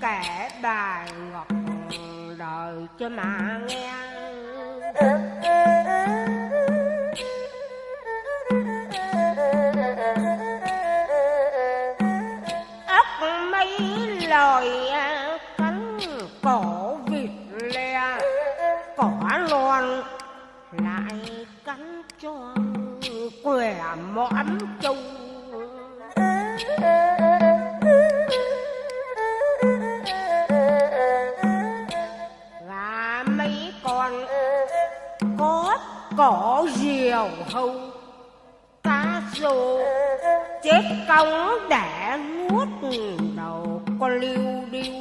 kể kẻ bài ngọc đời cho mà nghe. Ốc mấy lời cánh cổ vịt le cỏ loan lại cắn cho quẻ mõm có cỏ diều hâu. Cá rô chết cống để nuốt đầu con liêu điêu.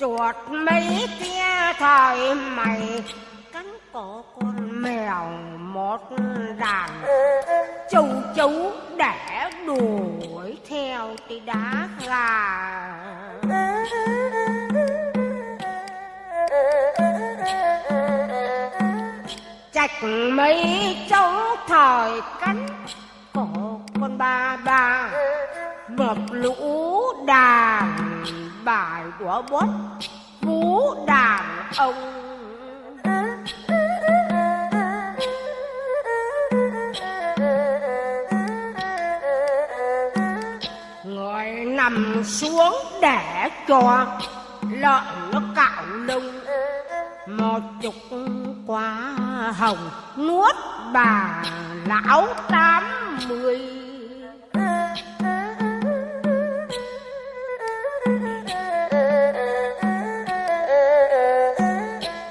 Chuột mấy kia thời mày, cắn cổ con mèo một đàn. Châu chấu để đùa thì đã đá gà chạch mấy trống thời cánh cổ con ba ba mập lũ đàn bài của bốt vũ đàn ông xuống để cho lợn nó cạo lông một chục quả hồng nuốt bà lão tám mươi.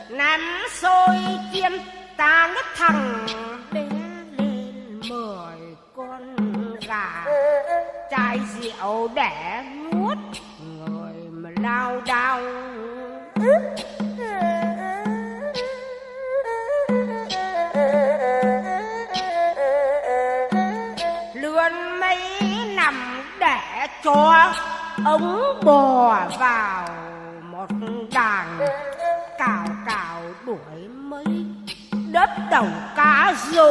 Nắm xôi chiên ta nó thằng bé lên mười con gà. Chai rượu để nuốt. Người mà lao đao. Lươn mấy nằm để cho ống bò vào một đàn cào cào đuổi mấy đất đầu cá rô.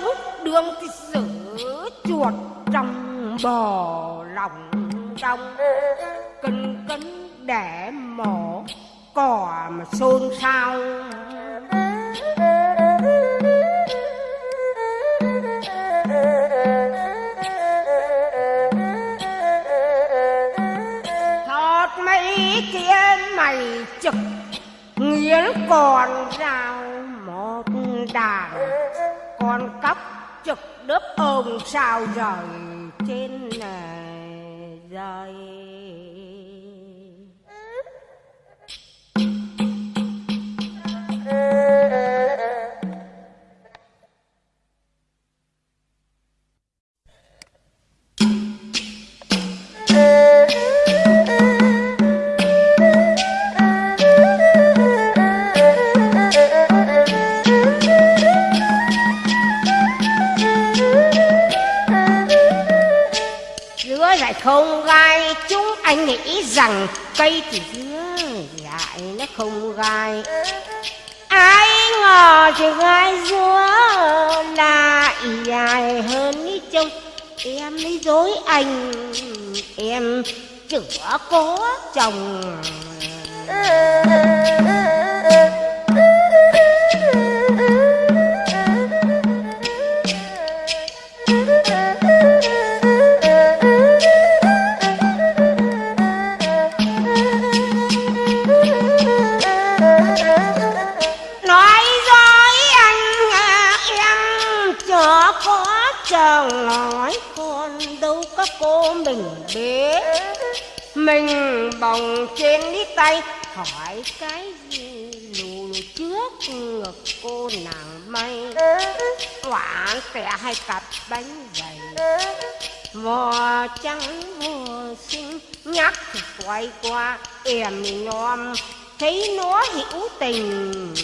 Mấy đường thì giữ chuột trong bò lòng trong. Cân cân để mổ cỏ mà xôn xao. Ciao Joy! Không gai. Ai ngờ thì gai dúa lại dài hơn ý chồng, em mới dối anh em chữa có chồng. Em có chồng nói con đâu có cô mình biết. Mình bồng trên đi tay, hỏi cái gì lù lù trước ngực cô nàng may quả tẻ hai cặp bánh dày vò trắng mùa xinh, nhắc thì quay qua em nhom thấy nó hữu tình.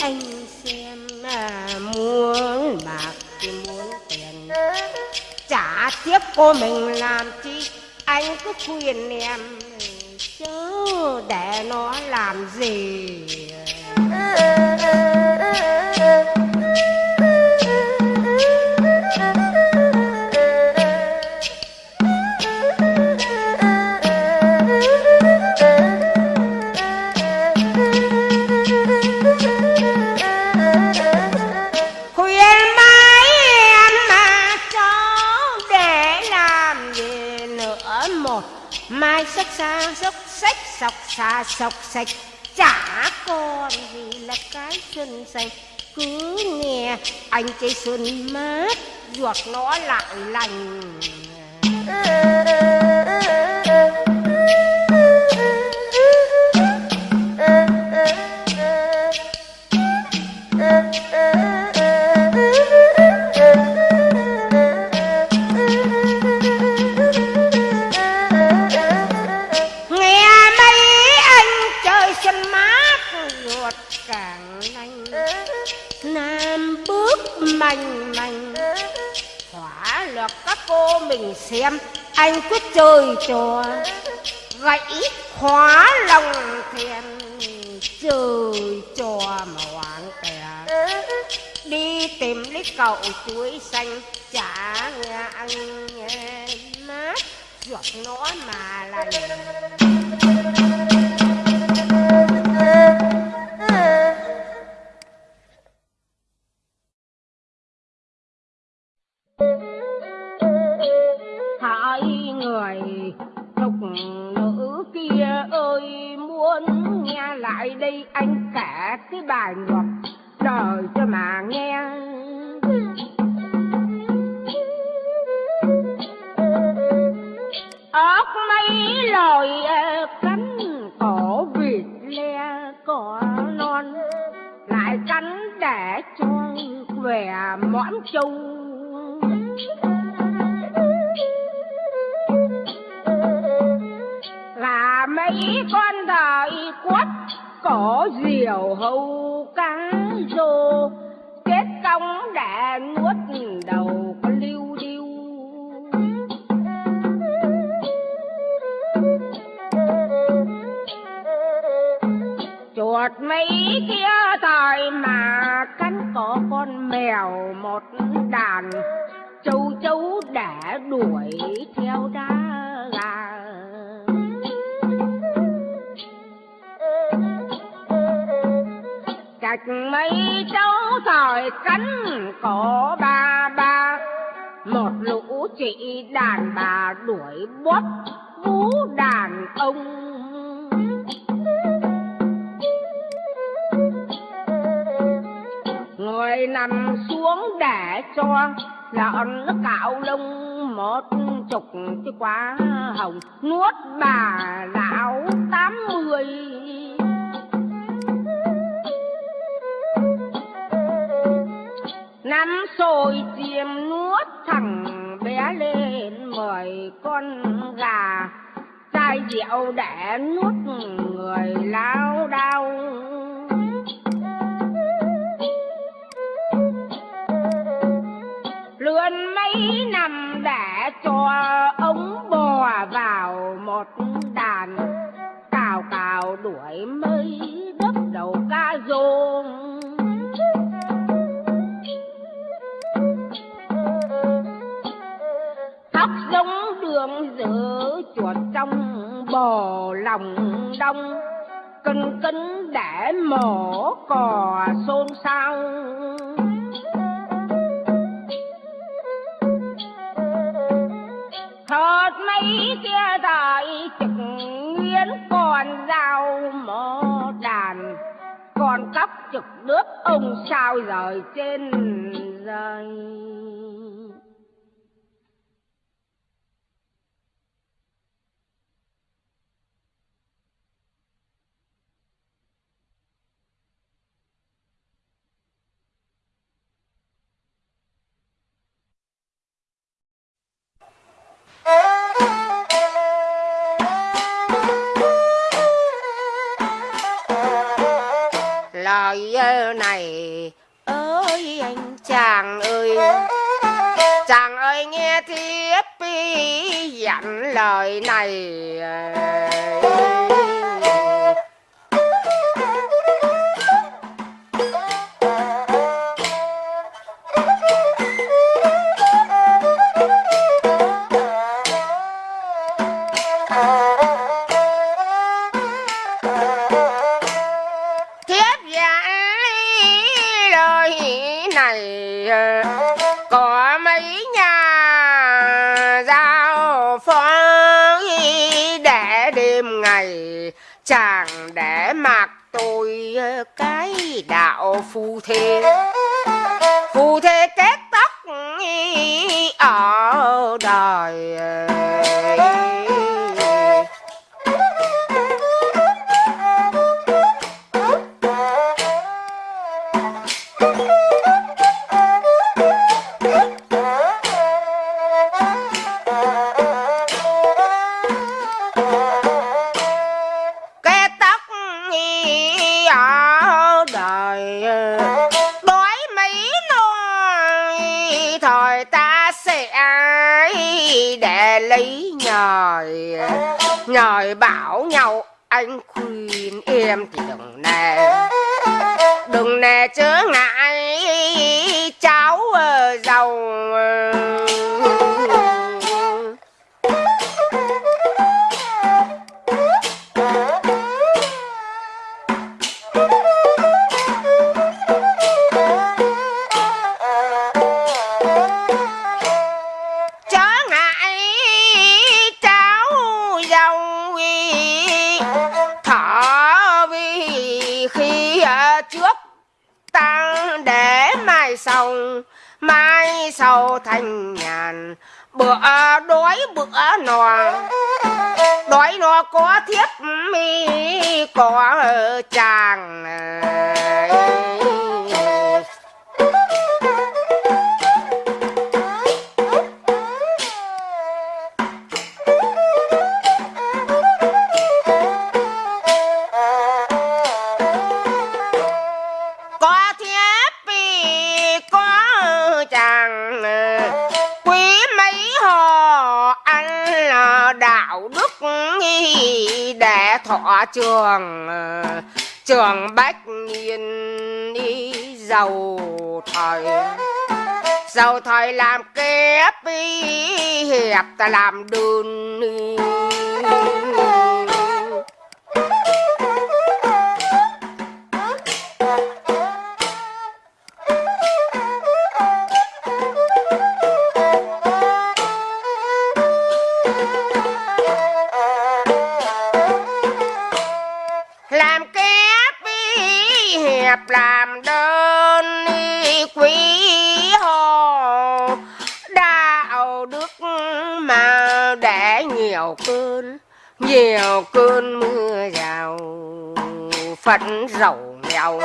Anh xem à, muốn bạc thì muốn tiền. Trả tiếp cô mình làm chi anh cứ khuyên em chứ để nó làm gì. Sọc sạch. Chả còn gì là cái xuân xanh cứ nghe anh chơi xuân mát, ruột nó lại lành. Lòng thèm chơi trò mà hoang kẻ đi tìm lấy cậu chuối xanh chả nghe mát ruột nó mà lành. Hỡi người thục tôi muốn nghe lại đây anh kể cái bài ngọc trời cho mà nghe ốc mấy lời cánh cổ vịt le cỏ non, lại cánh để cho khỏe mõm chung. Mấy con đại quất, có diều hâu cá rô. Kết công đã nuốt đầu con lưu điêu. Chuột mấy kia thời mà cắn có con mèo một đàn. Châu chấu đã đuổi theo ra gạch mấy cháu thời cắn có ba ba. Một lũ chị đàn bà đuổi bóp vú đàn ông. Người nằm xuống để cho lợn nó cạo lông một chục cái quá hồng. Nuốt bà lão tám mươi. Năm sồi chiêm nuốt thẳng bé lên mời con gà chai rượu để nuốt người lao đau. lươn mấy năm để cho ống bò vào một đàn cào cào đuổi mây đớp đầu ca rôn. Giống đường giữa chuột trong bò lòng đông kinh cân để mổ cò xôn xao. Thật mấy kia thời trực nguyên còn dao mỏ đàn, còn cắp trực nước ông sao rời trên dây này ơi anh chàng ơi chàng ơi nghe thiếp dặn lời này. Lấy nhời nhời bảo nhau, anh khuyên em thì đừng nè đừng nè chớ ngại, cháu ờ, giàu ờ, sau thành nhàn. Bữa đói bữa no đói no có thiết mi có chàng trường ờ, trường bách niên đi giàu thời. Giàu thời làm kép hiệp ta làm đơn đức mà để nhiều cơn nhiều cơn mưa rào. Phận giàu nghèo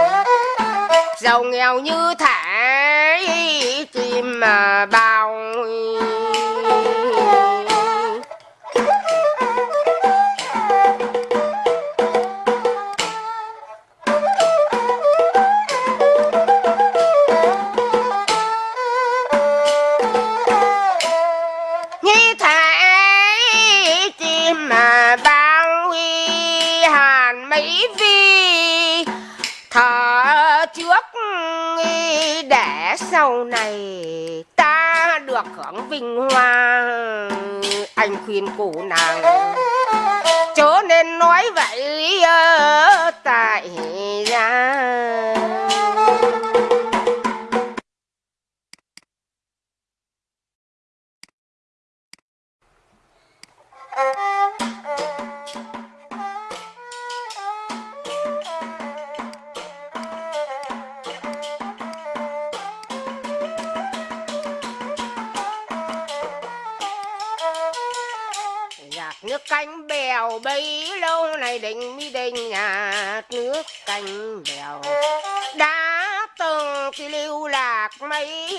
giàu nghèo như thể chim mà bao. Vinh hoa anh khuyên cụ nàng. Chớ nên nói vậy ờ, tại ra bèo bấy lâu nay đình mi đình nhà nước canh bèo. Đã từng thì lưu lạc mấy